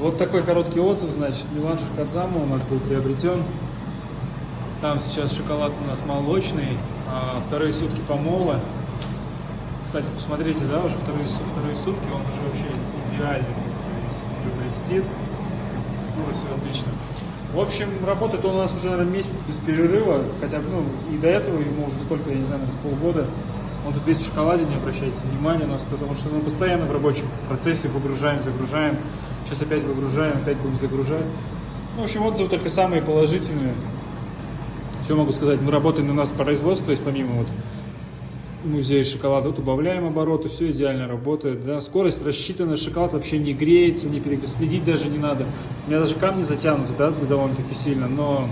Вот такой короткий отзыв, значит, Милан Шикадзама у нас был приобретен. Там сейчас шоколад у нас молочный, а вторые сутки помола. Кстати, посмотрите, да, уже вторые, вторые сутки, он уже вообще идеальный, блестит, текстура, все отлично. В общем, работает он у нас уже, наверное, месяц без перерыва, хотя, ну, и до этого ему уже сколько, я не знаю, с полгода. Он тут весь в шоколаде, не обращайте внимания у нас, потому что мы постоянно в рабочем процессе выгружаем, загружаем. Сейчас опять выгружаем, опять будем загружать. Ну, в общем, отзывы только самые положительные. Что могу сказать? Мы работаем у нас производство, есть помимо вот музея шоколада, вот убавляем обороты, все идеально работает, да. Скорость рассчитана, шоколад вообще не греется, не перегрет, следить даже не надо. У меня даже камни затянуты, да, довольно-таки сильно, но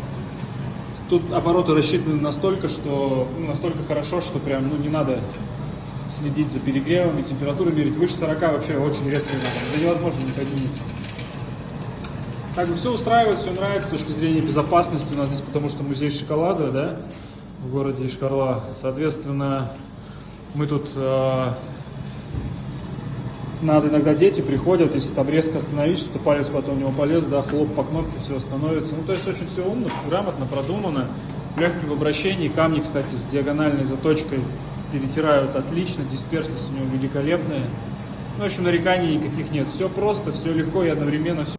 тут обороты рассчитаны настолько, что, ну, настолько хорошо, что прям, ну, не надо следить за перегревами, температуру мерить. Выше 40 вообще очень редко надо, это невозможно не поднимется. Как бы все устраивает, все нравится с точки зрения безопасности у нас здесь, потому что музей шоколада, да, в городе Ишкарла. Соответственно, мы тут э, надо иногда дети приходят, если там резко остановить, что-то палец потом у него полез, да, хлоп по кнопке, все остановится. Ну, то есть очень все умно, грамотно, продумано, легкий в обращении. Камни, кстати, с диагональной заточкой перетирают отлично, дисперсность у него великолепная. Ну, в общем, нареканий никаких нет. Все просто, все легко и одновременно все